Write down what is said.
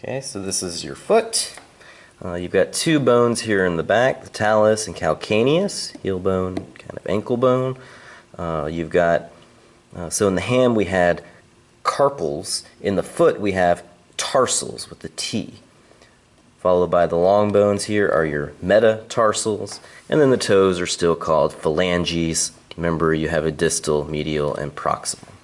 Okay, so this is your foot. Uh, you've got two bones here in the back, the talus and calcaneus, heel bone, kind of ankle bone. Uh, you've got, uh, so in the ham we had carpals. In the foot we have tarsals with the T. Followed by the long bones here are your metatarsals. And then the toes are still called phalanges. Remember you have a distal, medial, and proximal.